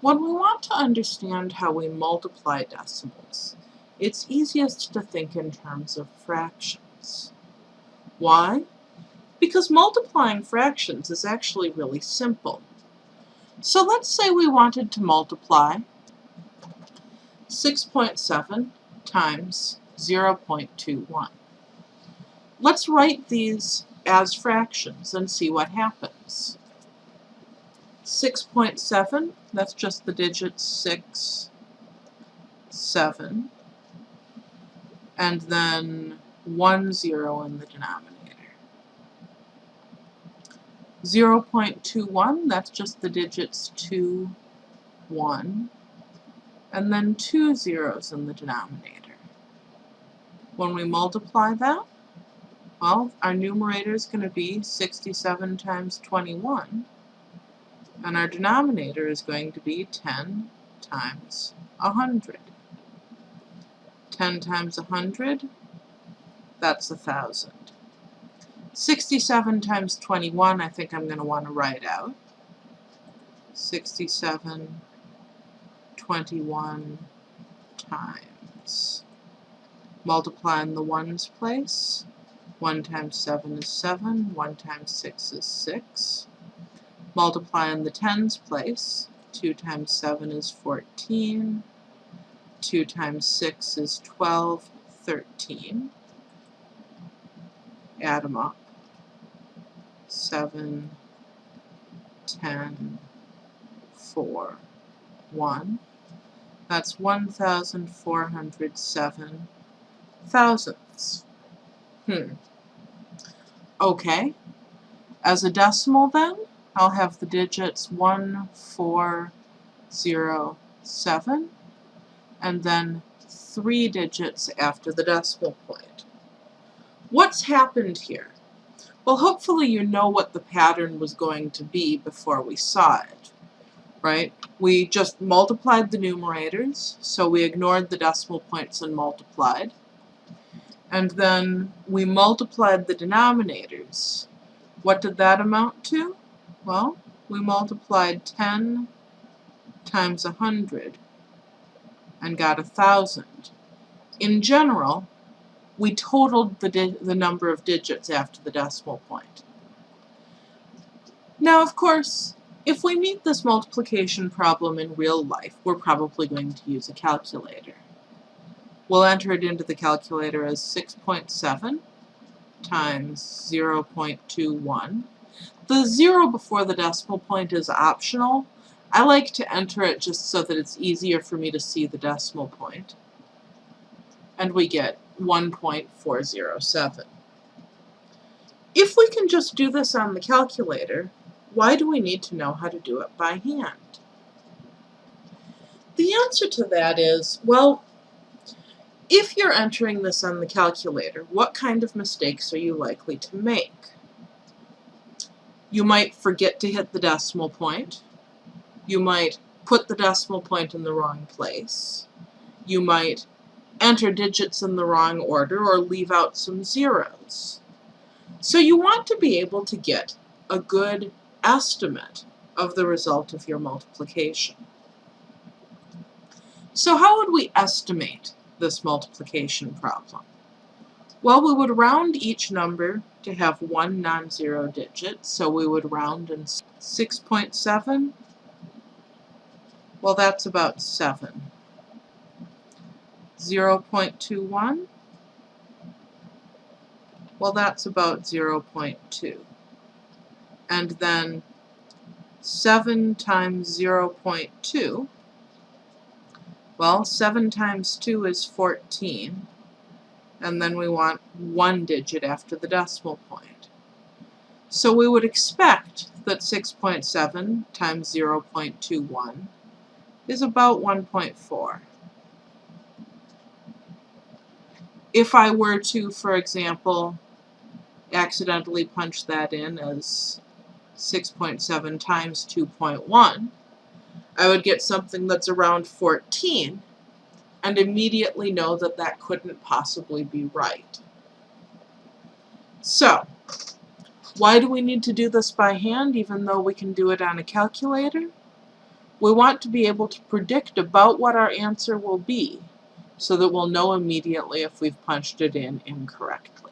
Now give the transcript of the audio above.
When we want to understand how we multiply decimals, it's easiest to think in terms of fractions. Why? Because multiplying fractions is actually really simple. So let's say we wanted to multiply 6.7 times 0.21. Let's write these as fractions and see what happens. 6.7, that's just the digits 6, 7, and then 1 0 in the denominator. 0.21, that's just the digits 2, 1, and then two zeros in the denominator. When we multiply that, well, our numerator is going to be 67 times 21, and our denominator is going to be 10 times 100. 10 times 100, that's a 1,000. 67 times 21, I think I'm going to want to write out. 67, 21 times. Multiply in the ones place. 1 times 7 is 7, 1 times 6 is 6. Multiply in the tens place. 2 times 7 is 14. 2 times 6 is 12, 13. Add them up. 7, 10, 4, 1. That's 1,407 thousandths. Hmm. Okay. As a decimal then, I'll have the digits 1, 4, 0, 7, and then three digits after the decimal point. What's happened here? Well, hopefully you know what the pattern was going to be before we saw it, right? We just multiplied the numerators, so we ignored the decimal points and multiplied. And then we multiplied the denominators. What did that amount to? Well, we multiplied 10 times 100 and got a 1,000. In general, we totaled the, the number of digits after the decimal point. Now, of course, if we meet this multiplication problem in real life, we're probably going to use a calculator. We'll enter it into the calculator as 6.7 times 0.21. The 0 before the decimal point is optional. I like to enter it just so that it's easier for me to see the decimal point. And we get 1.407. If we can just do this on the calculator, why do we need to know how to do it by hand? The answer to that is, well, if you're entering this on the calculator, what kind of mistakes are you likely to make? You might forget to hit the decimal point. You might put the decimal point in the wrong place. You might enter digits in the wrong order or leave out some zeros. So you want to be able to get a good estimate of the result of your multiplication. So how would we estimate this multiplication problem? Well, we would round each number to have one non-zero digit, so we would round in 6.7. Well, that's about 7. 0.21. Well, that's about 0.2. And then 7 times 0.2 well, 7 times 2 is 14, and then we want one digit after the decimal point. So we would expect that 6.7 times 0.21 is about 1.4. If I were to, for example, accidentally punch that in as 6.7 times 2.1, I would get something that's around 14 and immediately know that that couldn't possibly be right. So, why do we need to do this by hand even though we can do it on a calculator? We want to be able to predict about what our answer will be so that we'll know immediately if we've punched it in incorrectly.